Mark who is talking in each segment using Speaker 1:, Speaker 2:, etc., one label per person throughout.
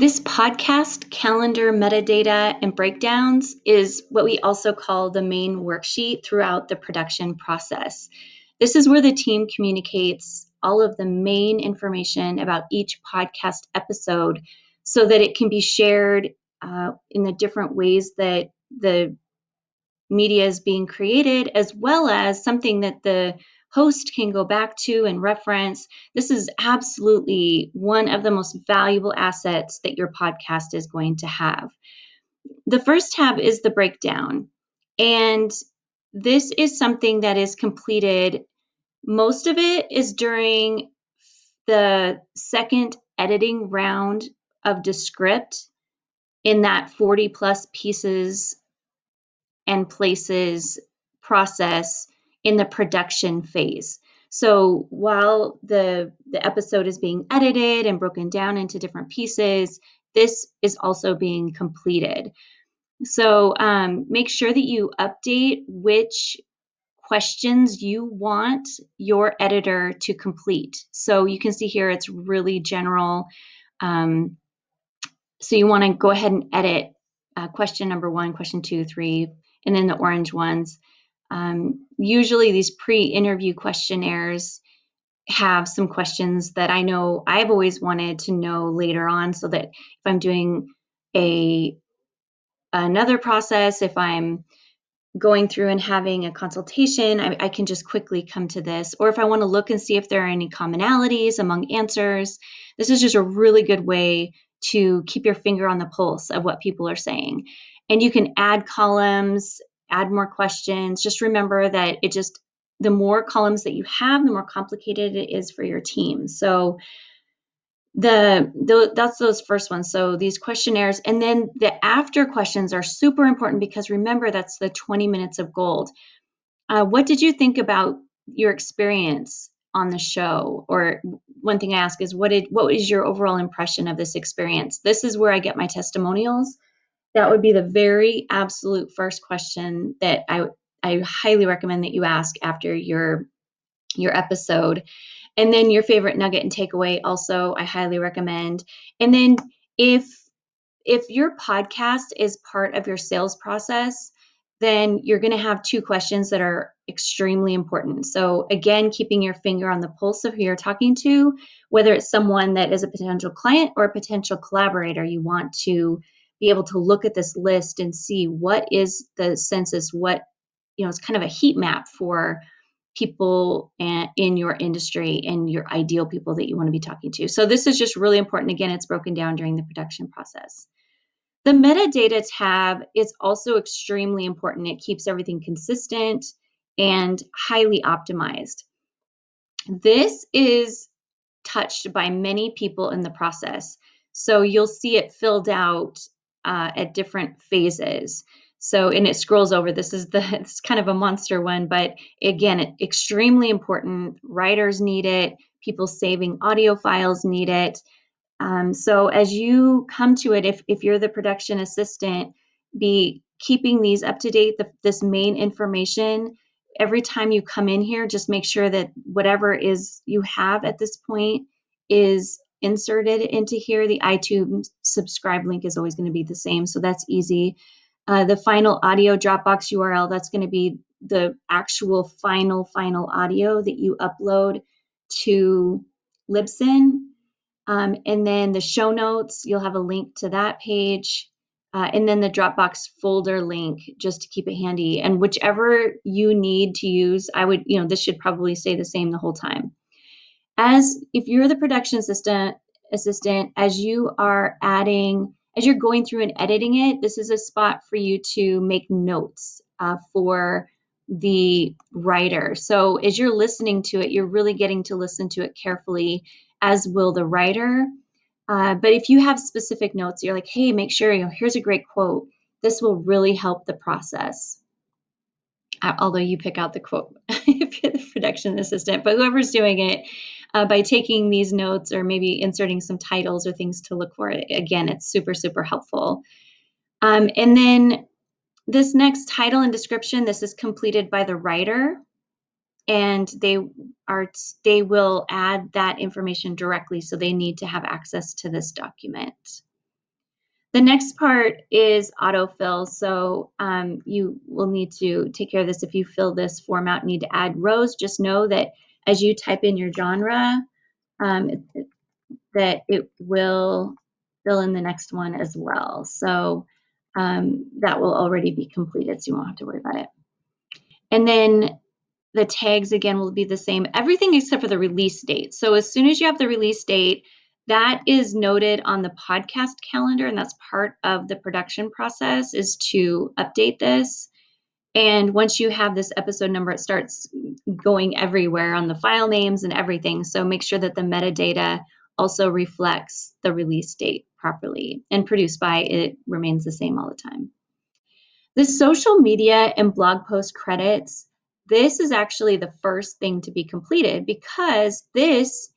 Speaker 1: This podcast calendar metadata and breakdowns is what we also call the main worksheet throughout the production process. This is where the team communicates all of the main information about each podcast episode so that it can be shared uh, in the different ways that the media is being created, as well as something that the host can go back to and reference. This is absolutely one of the most valuable assets that your podcast is going to have. The first tab is the breakdown. And this is something that is completed, most of it is during the second editing round of Descript in that 40 plus pieces and places process in the production phase. So while the the episode is being edited and broken down into different pieces, this is also being completed. So um, make sure that you update which questions you want your editor to complete. So you can see here it's really general. Um, so you want to go ahead and edit uh, question number one, question two, three, and then the orange ones. Um, usually these pre-interview questionnaires have some questions that I know I've always wanted to know later on so that if I'm doing a another process, if I'm going through and having a consultation, I, I, can just quickly come to this. Or if I want to look and see if there are any commonalities among answers, this is just a really good way to keep your finger on the pulse of what people are saying. And you can add columns add more questions. Just remember that it just, the more columns that you have, the more complicated it is for your team. So the, the that's those first ones. So these questionnaires and then the after questions are super important because remember that's the 20 minutes of gold. Uh, what did you think about your experience on the show? Or one thing I ask is what did what is your overall impression of this experience? This is where I get my testimonials that would be the very absolute first question that I I highly recommend that you ask after your your episode. And then your favorite nugget and takeaway also I highly recommend. And then if if your podcast is part of your sales process, then you're going to have two questions that are extremely important. So, again, keeping your finger on the pulse of who you're talking to, whether it's someone that is a potential client or a potential collaborator, you want to be able to look at this list and see what is the census, what, you know, it's kind of a heat map for people in your industry and your ideal people that you want to be talking to. So this is just really important. Again, it's broken down during the production process. The metadata tab is also extremely important. It keeps everything consistent and highly optimized. This is touched by many people in the process. So you'll see it filled out uh, at different phases. So, and it scrolls over. This is the, it's kind of a monster one, but again, it, extremely important. Writers need it. People saving audio files need it. Um, so as you come to it, if, if you're the production assistant, be keeping these up to date, the, this main information. Every time you come in here, just make sure that whatever is you have at this point is inserted into here. The iTunes subscribe link is always going to be the same, so that's easy. Uh, the final audio Dropbox URL, that's going to be the actual final, final audio that you upload to Libsyn. Um, and then the show notes, you'll have a link to that page. Uh, and then the Dropbox folder link just to keep it handy. And whichever you need to use, I would, you know, this should probably stay the same the whole time as if you're the production assistant assistant as you are adding as you're going through and editing it this is a spot for you to make notes uh, for the writer. So as you're listening to it you're really getting to listen to it carefully as will the writer. Uh, but if you have specific notes you're like hey make sure you know here's a great quote this will really help the process. Although you pick out the quote if you're the production assistant but whoever's doing it uh, by taking these notes or maybe inserting some titles or things to look for. Again, it's super, super helpful. Um, and then this next title and description, this is completed by the writer and they are they will add that information directly so they need to have access to this document The next part is autofill. So um, you will need to take care of this if you fill this form out, need to add rows. Just know that as you type in your genre, um, that it will fill in the next one as well. So um, that will already be completed, so you won't have to worry about it. And then the tags again will be the same, everything except for the release date. So as soon as you have the release date, that is noted on the podcast calendar, and that's part of the production process is to update this. And once you have this episode number, it starts going everywhere on the file names and everything. So make sure that the metadata also reflects the release date properly and produced by it remains the same all the time. The social media and blog post credits, this is actually the first thing to be completed because this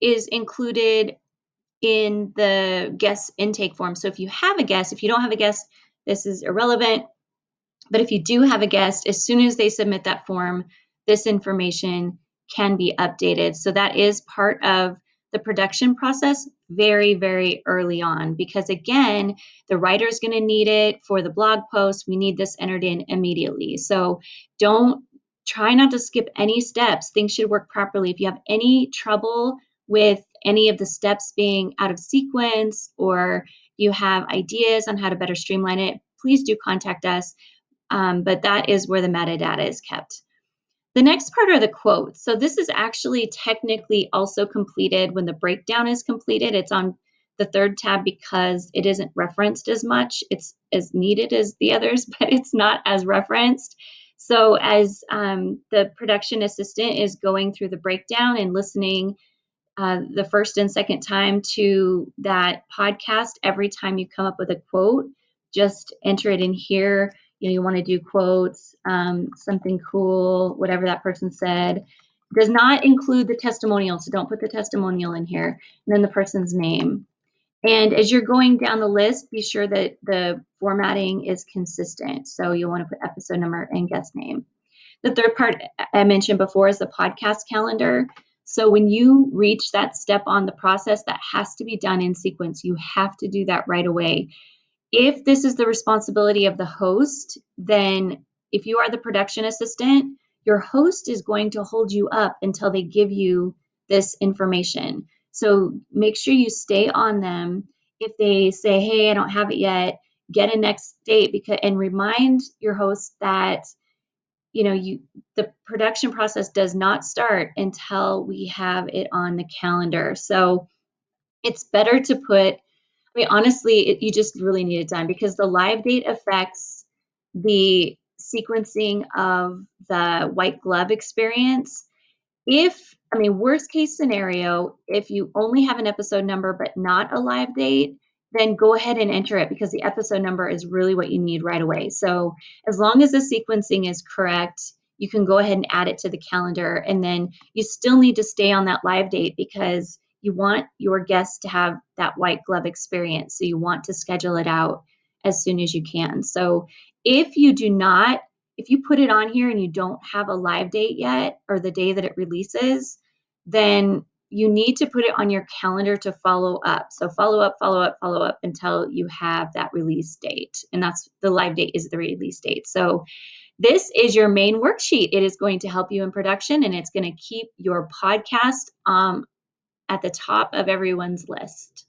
Speaker 1: is included in the guest intake form. So if you have a guest, if you don't have a guest, this is irrelevant. But if you do have a guest, as soon as they submit that form, this information can be updated. So that is part of the production process very, very early on because, again, the writer is going to need it for the blog post. We need this entered in immediately. So don't try not to skip any steps. Things should work properly. If you have any trouble with any of the steps being out of sequence or you have ideas on how to better streamline it, please do contact us. Um, but that is where the metadata is kept. The next part are the quotes. So this is actually technically also completed when the breakdown is completed. It's on the third tab because it isn't referenced as much. It's as needed as the others, but it's not as referenced. So as um, the production assistant is going through the breakdown and listening uh, the first and second time to that podcast, every time you come up with a quote, just enter it in here you know you want to do quotes um, something cool whatever that person said does not include the testimonial so don't put the testimonial in here and then the person's name. And as you're going down the list be sure that the formatting is consistent so you'll want to put episode number and guest name. The third part i mentioned before is the podcast calendar. So when you reach that step on the process that has to be done in sequence. You have to do that right away if this is the responsibility of the host, then if you are the production assistant, your host is going to hold you up until they give you this information. So make sure you stay on them. If they say, "Hey, I don't have it yet," get a next date because and remind your host that you know you the production process does not start until we have it on the calendar. So it's better to put I mean, honestly, it, you just really need it done because the live date affects the sequencing of the white glove experience. If, I mean, worst case scenario, if you only have an episode number but not a live date, then go ahead and enter it because the episode number is really what you need right away. So as long as the sequencing is correct, you can go ahead and add it to the calendar. And then you still need to stay on that live date because you want your guests to have that white glove experience. So you want to schedule it out as soon as you can. So if you do not, if you put it on here and you don't have a live date yet or the day that it releases, then you need to put it on your calendar to follow up. So follow up, follow up, follow up until you have that release date. And that's the live date is the release date. So this is your main worksheet. It is going to help you in production and it's going to keep your podcast um, at the top of everyone's list.